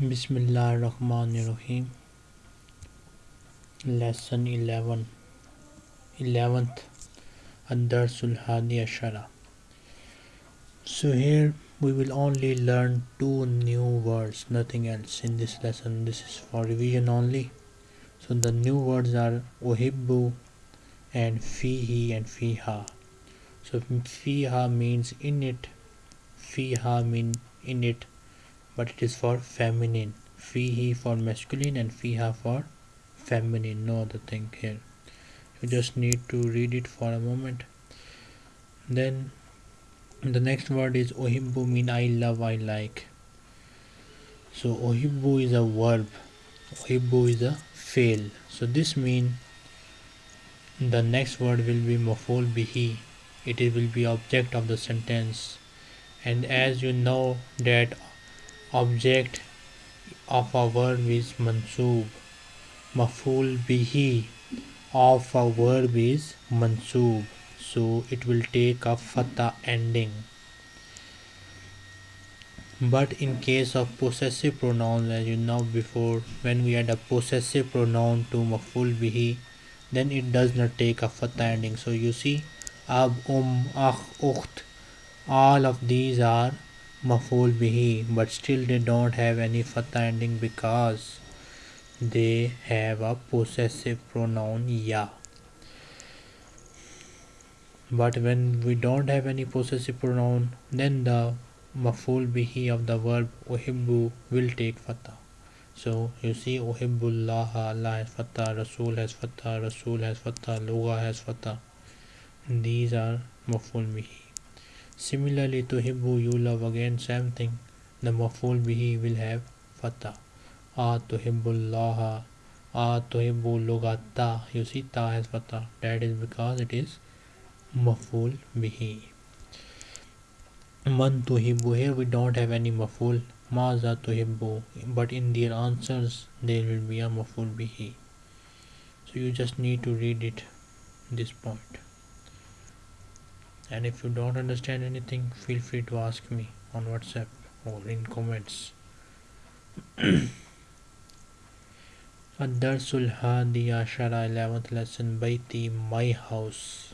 Bismillahirrahmanirrahim. Lesson 11 11th Ad-Darsul Hadi Ashara. So here we will only learn two new words, nothing else in this lesson. This is for revision only. So the new words are uhibbu and fihi and fiha. So fiha means in it, fiha mean in it but it is for feminine. Fihi for masculine and fiha for feminine. No other thing here. You just need to read it for a moment. Then the next word is ohibbu mean i love i like. So ohibbu is a verb. Ohibbu is a fail. So this mean the next word will be maful bihi. It will be object of the sentence. And as you know that object of a verb is mansoob maful bihi of a verb is mansoob so it will take a fatha ending. But in case of possessive pronouns as you know before when we add a possessive pronoun to maful bihi then it does not take a fatha ending. So you see ab um akh ukht all of these are maful bihi but still they don't have any fatha ending because they have a possessive pronoun ya. But when we don't have any possessive pronoun then the maful bihi of the verb uhibbu will take fatha. So you see uhibbullah Allah has fatha rasul has fatha rasul has fatha lugha has fatha. These are maful bihi Similarly tuhibbu you love again same thing. The maful bihi will have fatha. A tuhibbullaha. A tuhibbu lugata. You see ta has fatha. That is because it is maful bihi. Man tuhibbu. Here we don't have any maful. Maza tuhibbu. But in their answers there will be a maful bihi. So you just need to read it this point and if you don't understand anything feel free to ask me on whatsapp or in comments الدرس الهادي عشر 11th lesson بيتي my house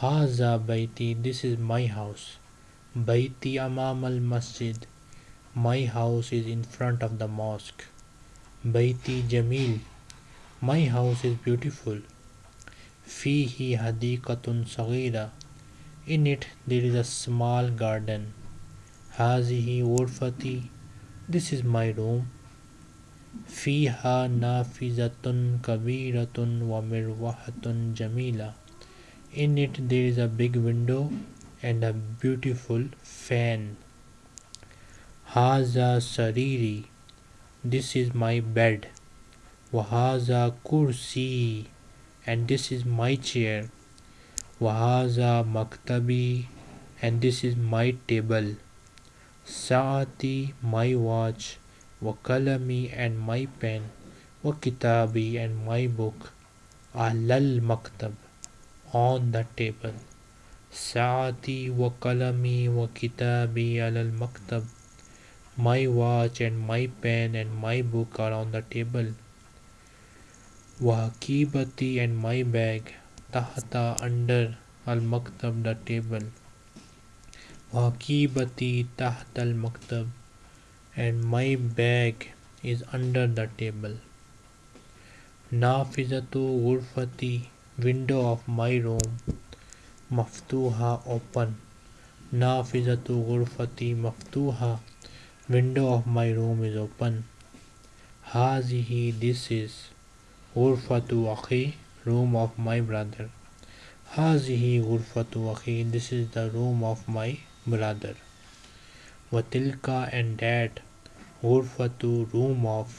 هذا بيتي this is my house بيتي أمام المسجد my house is in front of the mosque بيتي جميل my house is beautiful فيه حديقة صغيرة in it there is a small garden. هذه غرفتي This is my room. فيها نافذة كبيرة ومروحة جميلة. In it there is a big window and a beautiful fan. هذا سريري This is my bed. وهذا كرسي and this is my chair. Wahaza maktabi and this is my table. Saati my watch. Wakalami and my pen. Wakitabi and my book. Alal maktab on the table. Saati wakalami wakitabi alal maktab. My watch and my pen and my book are on the table. Wakibati and my bag tahta under al maktab the table waqibati tahta al maktab and my bag is under the table nafizatu ghurfati window of my room maftuha open nafizatu ghurfati maftuha window of my room is open hazihi this is ghurfatu akhi room of my brother. Hazihi ghurfatu akhi this is the room of my brother. Watilka and that ghurfatu room of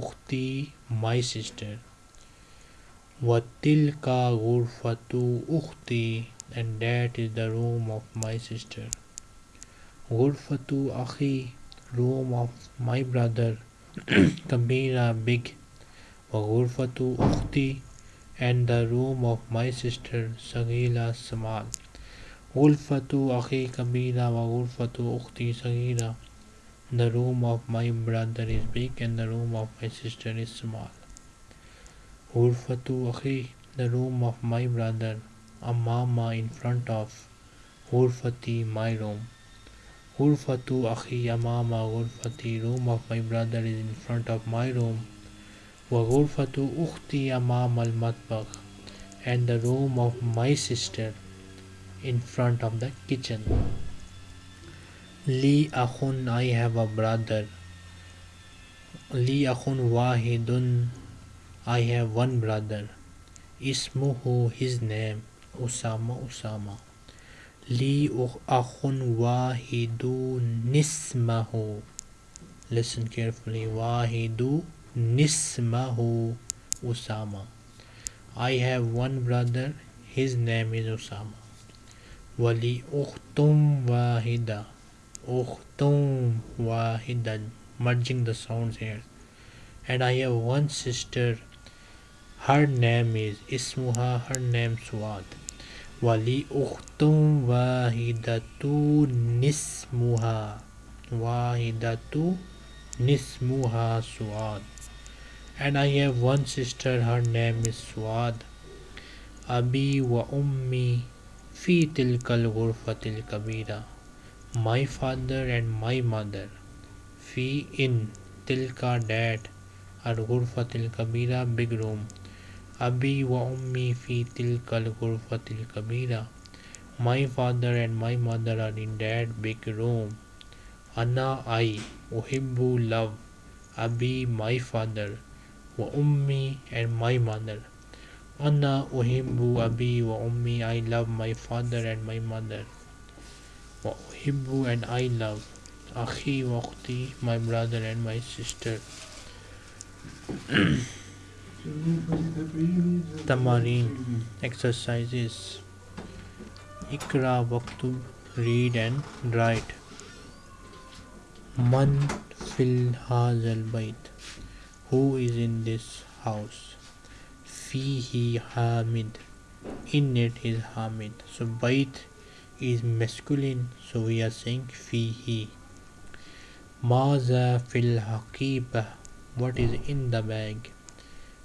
ukhti my sister. Watilka ghurfatu ukhti and that is the room of my sister. Ghurfatu akhi room of my brother. Kabira big. Ghurfatu ukhti and the room of my sister Sagila, Samal. Ulfatu Akhi Kabira wa Ulfatu Ukhti Saghira. The room of my brother is big and the room of my sister is small. Ulfatu Akhi, the room of my brother, Amama in front of Ulfati, my room. Ulfatu Akhi Amama Ulfati, room of my brother is in front of my room. وغرفۃ اختی امام المطبخ and the room of my sister in front of the kitchen لی اخن آئی ہیو اے برادر لی اخن واحد آئی ہیو ون برادر اسم who his name Usama Usama لی اخن واحد نسمہ ہو لسن کیئرفلی واحد Nismahu Usama. I have one brother, his name is Usama. Wali Ukhtum Wahida. Ukhtum Wahida. Merging the sounds here. And I have one sister, her name is Ismuha, her name Suad. Wali Ukhtum Wahidatu Nismuha. Wahidatu Nismuha Suad and I have one sister, her name is Suad. Abi wa ummi fi tilkal ghurfatil kabira. My father and my mother. Fi in tilka dad al ghurfatil kabira big room. Abi wa ummi fi tilkal ghurfatil kabira. My father and my mother are in that big room. Anna I uhibbu love. Abi my father ummi and my mother. Uhibbu abi wa ummi. I love my father and my mother. Uhibbu and I love wa ukhti, my brother and my sister. Tamarin exercises. Ikra waktub read and write. Man fil hazal bait who is in this house? Fihi hamid. In it is hamid. So bait is masculine so we are saying fihi. Maza fil haqiba. What is in the bag?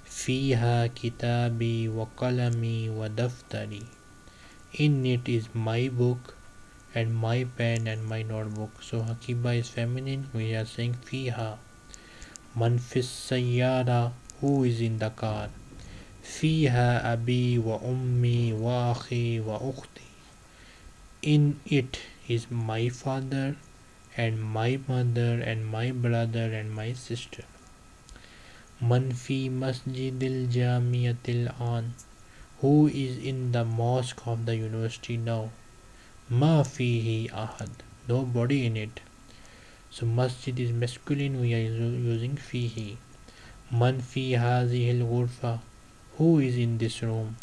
Fiha kitabi wa qalami wa daftari. In it is my book and my pen and my notebook. So hakiba is feminine we are saying fiha man fis sayyara who is in the car? Fiha abi wa ummi wa akhi wa ukhti. In it is my father and my mother and my brother and my sister. Man fi masjidil jamiatil an who is in the mosque of the university now? Ma fihi ahad nobody in it so masjid is masculine we are using fihi. Man fi hazihi al who is in this room?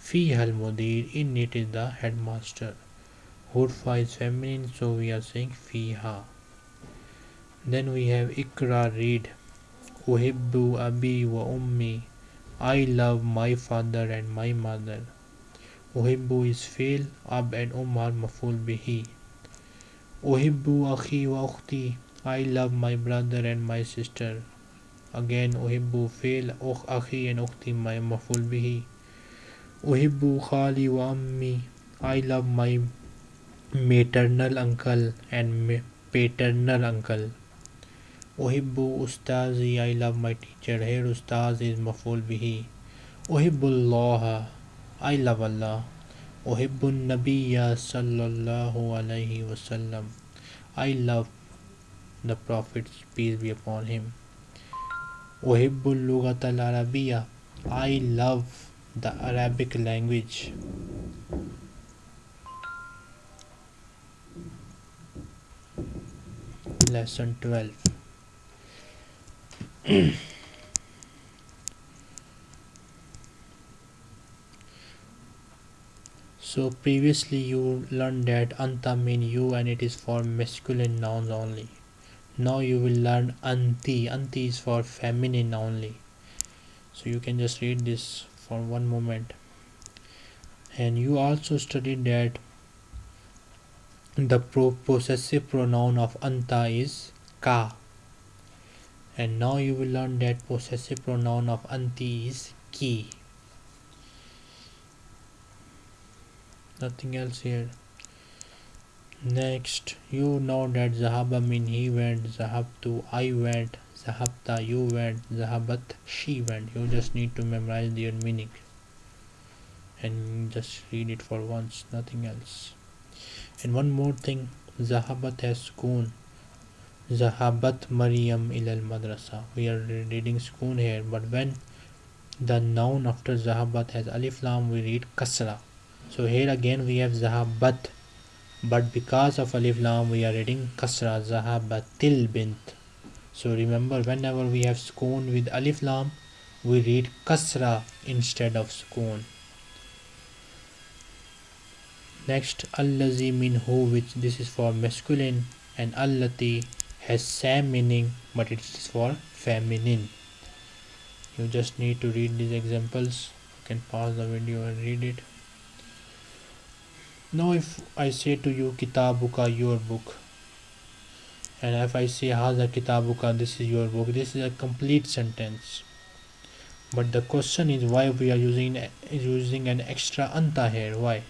Fiha al mudir in it is the headmaster. Ghurfa is feminine so we are saying fiha. Then we have ikra read uhibbu abi wa ummi I love my father and my mother. Uhibbu is feel ab and um are maful bihi uhibbu akhi wa ukhti I love my brother and my sister. Again uhibbu feel ukh akhi and ukhti my maful bihi uhibbu khali wa ammi I love my maternal uncle and paternal uncle. uhibbu ustazi I love my teacher. Here ustaz is maful bihi uhibbu Allah I love Allah uhibbu nabiyya sallallahu alayhi wasallam I love the prophet peace be upon him. lugat al arabiyya I love the Arabic language. Lesson 12 So previously you learned that anta mean you and it is for masculine nouns only. Now you will learn anti. Anti is for feminine only. So you can just read this for one moment. And you also studied that the possessive pronoun of anta is ka and now you will learn that possessive pronoun of anti is ki nothing else here. Next you know that zahaba mean he went zahabtu i went zahabta you went zahabat she went. You just need to memorize their meaning and just read it for once nothing else. And one more thing zahabat has sukoon zahabat maryam ilal madrasa. We are reading sukoon here but when the noun after zahabat has alif lam we read kasra so here again we have zahabat. But because of alif lam we are reading kasra zahabatil bint. So remember whenever we have sukoon with alif lam we read kasra instead of sukoon next allazi min who which this is for masculine and allati has same meaning but it is for feminine. You just need to read these examples. You can pause the video and read it now if I say to you kitabuka your book and if I say haza kitabuka this is your book this is a complete sentence. But the question is why we are using using an extra anta here? Why?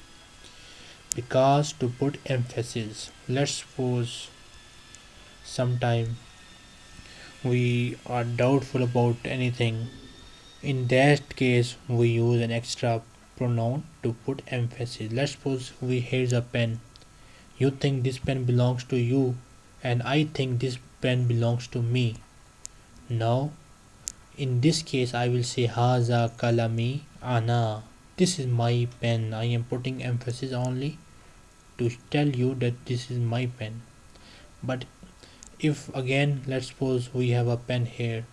Because to put emphasis let's suppose sometime we are doubtful about anything. In that case we use an extra pronoun to put emphasis. Let's suppose we here's a pen. You think this pen belongs to you and I think this pen belongs to me. Now in this case I will say haza kalami ana. This is my pen. I am putting emphasis only to tell you that this is my pen. But if again let's suppose we have a pen here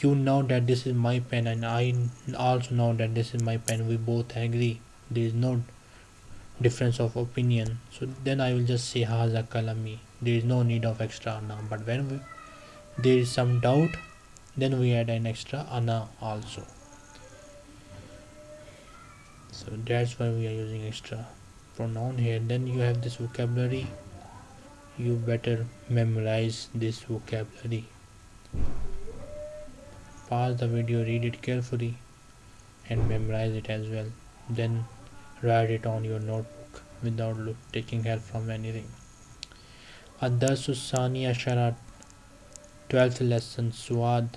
you know that this is my pen and I also know that this is my pen. We both agree. There is no difference of opinion. So then I will just say haza kalami. There is no need of extra ana. But when we, there is some doubt then we add an extra ana also. So that's why we are using extra pronoun here. Then you have this vocabulary. You better memorize this vocabulary pause the video read it carefully and memorize it as well then write it on your notebook without look, taking help from anything الدرس الثاني عشر 12th lesson سواد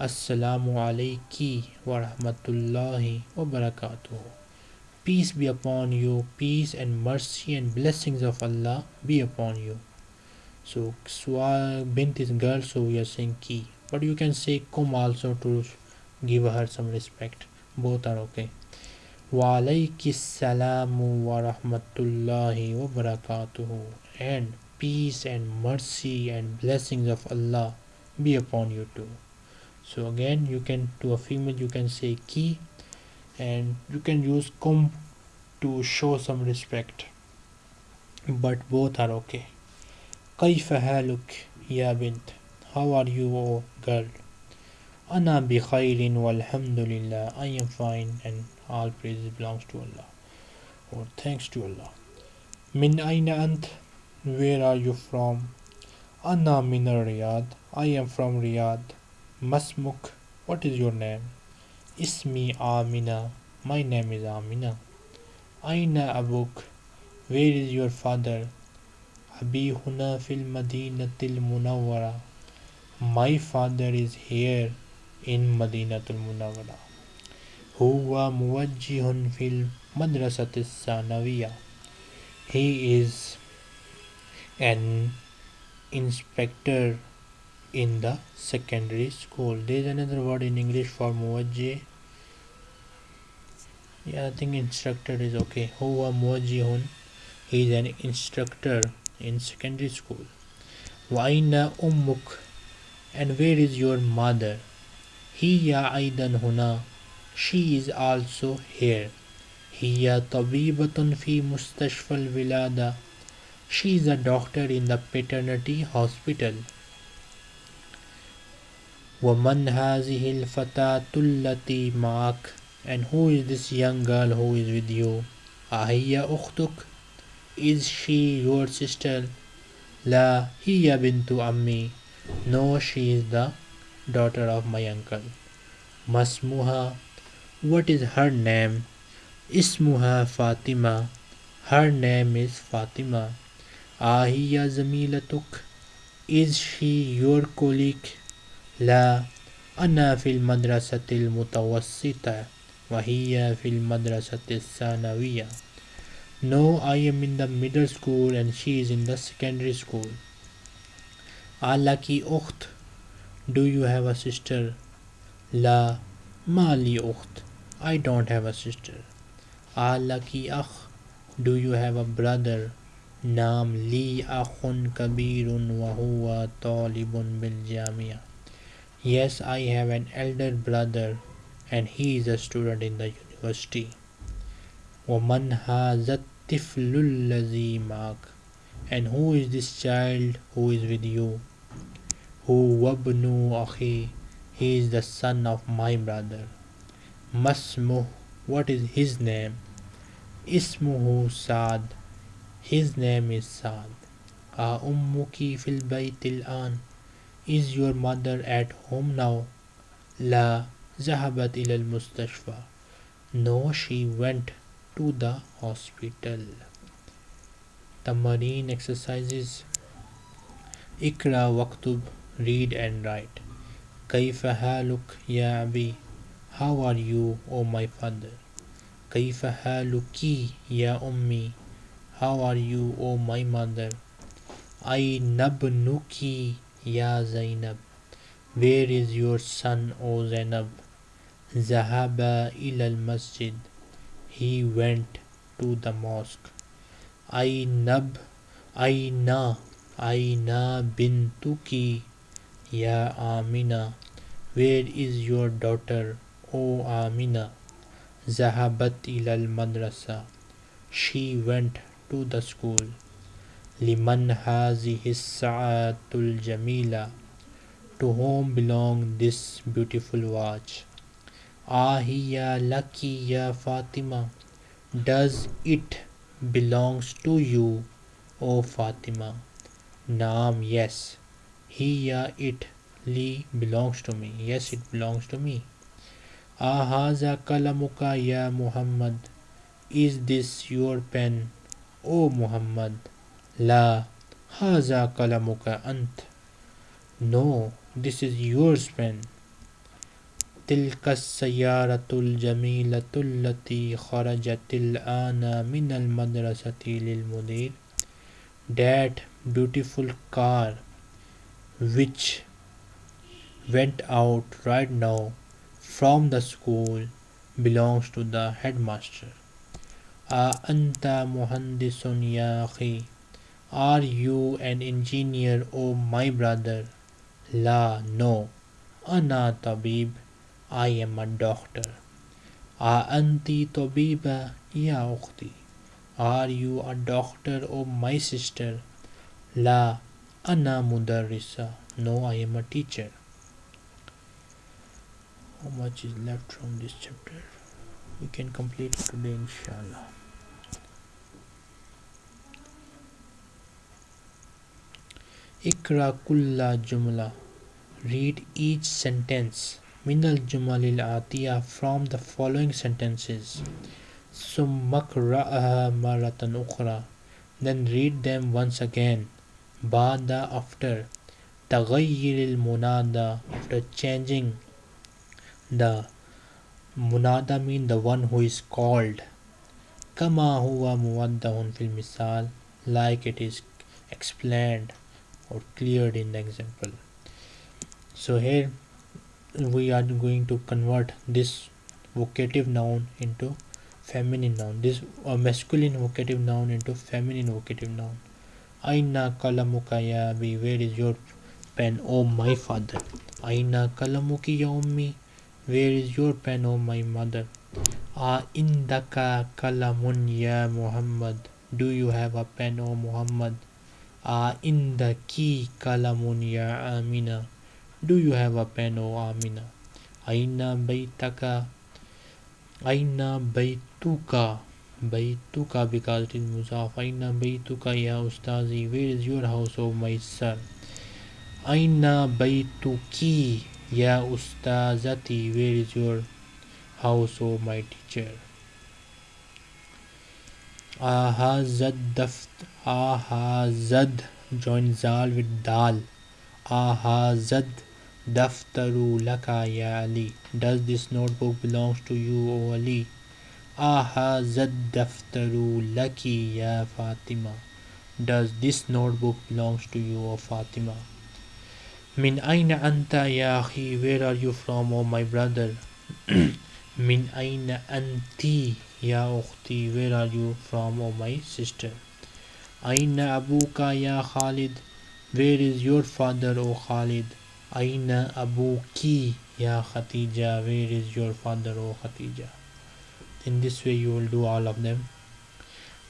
السلام عليكي ورحمة الله وبركاته Peace be upon you, peace and mercy and blessings of Allah be upon you. So Swa bint is girl, so we are saying ki but you can say kum also to give her some respect both are okay Walaikissalamu wa rahmatullahi wa barakatuhu and peace and mercy and blessings of Allah be upon you too so again you can to a female you can say ki and you can use kum to show some respect but both are okay كيف حالك يا بنت how are you, O girl? Ana bi khairin walhamdulillah. I am fine and all praise belongs to Allah. Or thanks to Allah. Min aina ant? Where are you from? Ana min Riyadh. I am from Riyadh. Masmuk. What is your name? Ismi Amina. My name is Amina. Aina abuk. Where is your father? Abi huna fil madinatil munawwara. My father is here in Madinatul Munawwara. Huwa muwajjihun fil madrasati sanawiya. He is an inspector in the secondary school. There is another word in English for muwajjih. Yeah, I think instructor is okay. Huwa muwajjihun. He is an instructor in secondary school. Wa aina ummuk and where is your mother? Hiya aidan huna. She is also here. Hiya tabibatun fi mustashfal vilada. She is a doctor in the paternity hospital. ومن هذه الفتاة التي معك and who is this young girl who is with you أهي أختك is she your sister La hiya bintu ammi. No, she is the daughter of my uncle. Masmuha. What is her name? Ismuha Fatima. Her name is Fatima. Ahiya zamilatuk. Is she your colleague? La. أنا في المدرسة المتوسطة وهي في المدرسة الثانوية No, I am in the middle school and she is in the secondary school. Alaki ukht. Do you have a sister? La. Mali ukht. I don't have a sister. Alaki akh. Do you have a brother? Nam li akhun kabirun wa huwa talibun bil jamia. Yes, I have an elder brother and he is a student in the university. وَمَنْ هَذَا الطِّفْلُ الَّذِي مَعَكَ And who is this child who is with you? Wabnu akhi? He is the son of my brother. Masmuh, what is his name? Ismuhu Saad. His name is Saad. Ummuki fil baytil an. Is your mother at home now? La zahabat ilal mustashfa. No, she went to the hospital. The marine exercises Ikra waktub, read and write. Kaifa haluk ya abi. How are you, O my father? Kaifa haluki ya ummi. How are you, O my mother? I nabnuki ya Zainab. Where is your son, O Zainab? Zahaba ilal masjid. He went to the mosque. Aynab Ayna Ayna bintuki Ya Amina Where is your daughter O Amina Zahabat ilal madrasa She went to the school. Liman hazihi sa'atul jamila To whom belong this beautiful watch Ahiya laki ya Fatima Does it belongs to you, O Fatima? Naam, yes. Hiya it li belongs to me. Yes, it belongs to me. Ahaza kalamuka ya Muhammad. Is this your pen, O Muhammad? La. Haza kalamuka ant. No, this is yours pen. تلك السيارة الجميلة التي خرجت الآن من المدرسة للمدير That beautiful car which went out right now from the school belongs to the headmaster. أنت مهندس يا أخي Are you an engineer, O my brother? La, no. أنا طبيب I am a doctor. أنتِ طبيبة يا أختي Are you a doctor, O my sister? La, Anna Mudarisa. No, I am a teacher. How much is left from this chapter? We can complete today, inshallah. Ikra kulla jumla. Read each sentence. Minal jumalil atiya from the following sentences. Summakra'aha maratan ukhra. Then read them once again. Bada after. Taghayyiril munada after changing the munada mean the one who is called. Kama huwa muwaddahun fil misal like it is explained or cleared in the example. So here we are going to convert this vocative noun into feminine noun this uh, masculine vocative noun into feminine vocative noun aina kalamuka ya abi where is your pen oh my father aina kalamuki ya ummi where is your pen oh my mother a indaka kalamun ya muhammad do you have a pen oh muhammad a indaki kalamun ya amina do you have a pen, O Amina? Aina baitaka. Aina baituka. Baytuka because it is muzaf. Aina baytuka ya ustazi. Where is your house, O my son? Aina baytuki ya ustazati. Where is your house, O my teacher? Aha Ahazad daft Ahazad join zal with dal. Ahazad daftaru laka ya Ali. Does this notebook belongs to you, O Ali? Ahazad daftaru laki ya Fatima. Does this notebook belongs to you, O Fatima? Min aina anta ya akhi? Where are you from, O my brother? Min aina anti ya ukhti? Where are you from, O my sister? Aina abuka ya Khalid? Where is your father, O Khalid? Aina abuki ya Khatija? Where is your father, O Khatija? In this way you will do all of them.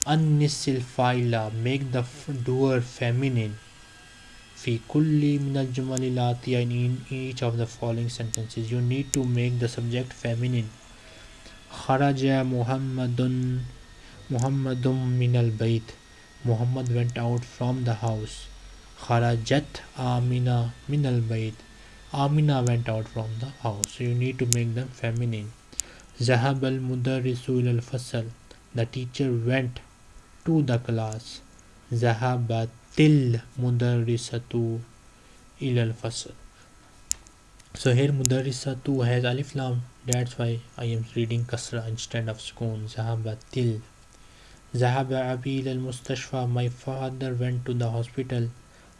Annisil faila make the doer feminine. Fi kulli min al in each of the following sentences you need to make the subject feminine. Kharaja Muhammadun Muhammadum min al bayt. Muhammad went out from the house. Kharajat Amina min al bayt. Amina went out from the house. So you need to make them feminine. Al mudarrisu al fasal. The teacher went to the class. Mudarrisatu ila al fasal. So here mudarrisatu has alif lam. That's why I am reading kasra instead of sukun. Zahabatil. Zahaba abi al mustashfa. My father went to the hospital.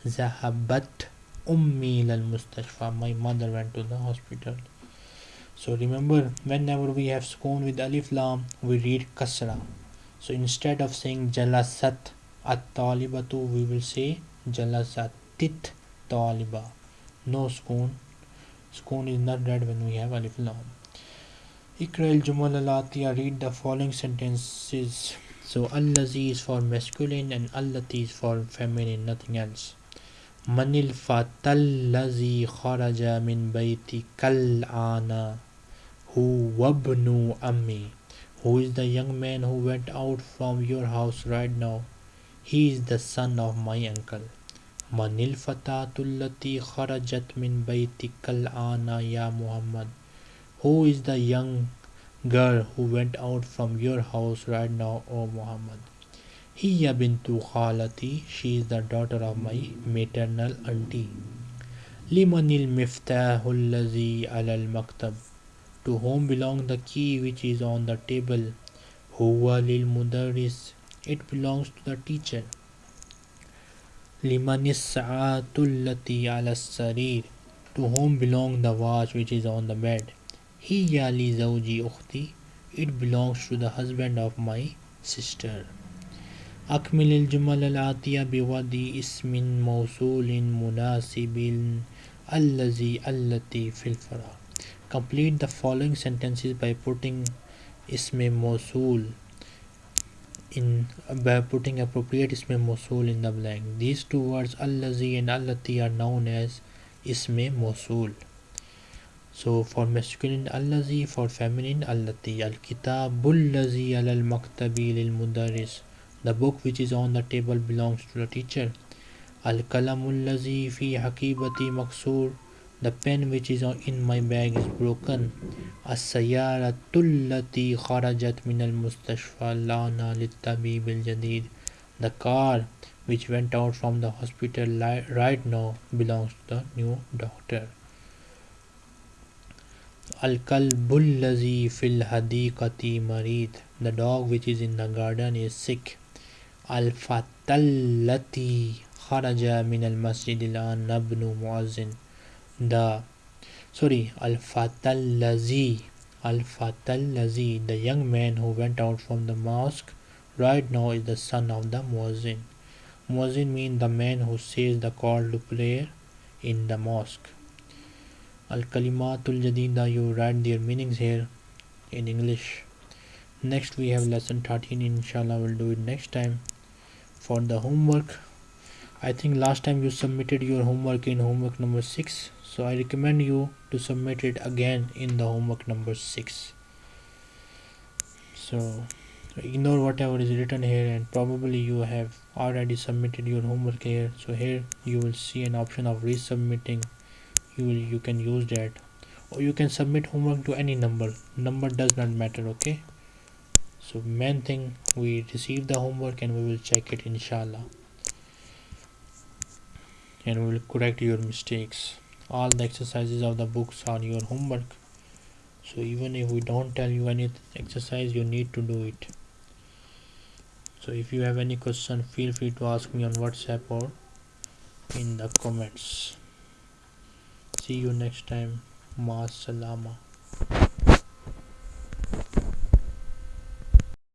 Zahabat ummi al mustashfa. My mother went to the hospital. So remember whenever we have sukun with alif lam we read kasra. So instead of saying jalasat at talibatu we will say jalasatit taliba. No sukun. Sukun is not read when we have alif lam. Ikra al jumal al read the following sentences. So allazi is for masculine and allati is for feminine, nothing else. Manil fatallazi kharaja min bayti kal ana who wabnu ammi who is the young man who went out from your house right now. He is the son of my uncle. Manil fatatullati kharajat min baytikal ana ya muhammad. Who is the young girl who went out from your house right now o muhammad? Hiya bintu khalati. She is the daughter of my maternal auntie. Limanil ladhi ala al maktab to home belong the key which is on the tables it belongs to the teacher to home belong the watch which is on the bed ہیختی it belongs to the husband of my sister اخمل الجمل العطیہ بدی اسمن موسول مناسب اللزی اللہ فلفرا Complete the following sentences by putting isme mosul in by putting appropriate isme mosul in the blank. These two words allazi and allati are known as isme mosul. So for masculine allazi, for feminine allati. Al kitabul lazi al maktabi lil mudaris. The book which is on the table belongs to the teacher. Al kalamul lazi fi hakibati maksur the pen which is in my bag is broken. السيارة التي خرجت من المستشفى الآن للطبيب الجديد. The car which went out from the hospital right now belongs to the new doctor. الكلب الذي في الحديقة مريض. The dog which is in the garden is sick. الفتى التي خرج من المسجد الآن نبن مؤذن the sorry al fatallazi al fatallazi the young man who went out from the mosque right now is the son of the muezzin muezzin means the man who says the call to prayer in the mosque. Al kalimatul jadida you write their meanings here in english. Next we have lesson 13 inshallah we'll do it next time for the homework. I think last time you submitted your homework in homework number 6 so I recommend you to submit it again in the homework number 6 so ignore whatever is written here and probably you have already submitted your homework here. So here you will see an option of resubmitting. You will you can use that. Or you can submit homework to any number. Number does not matter okay? So main thing we receive the homework and we will check it inshallah. And we will correct your mistakes all the exercises of the books are your homework. So even if we don't tell you any exercise you need to do it. So if you have any question feel free to ask me on whatsapp or in the comments. See you next time. Ma salama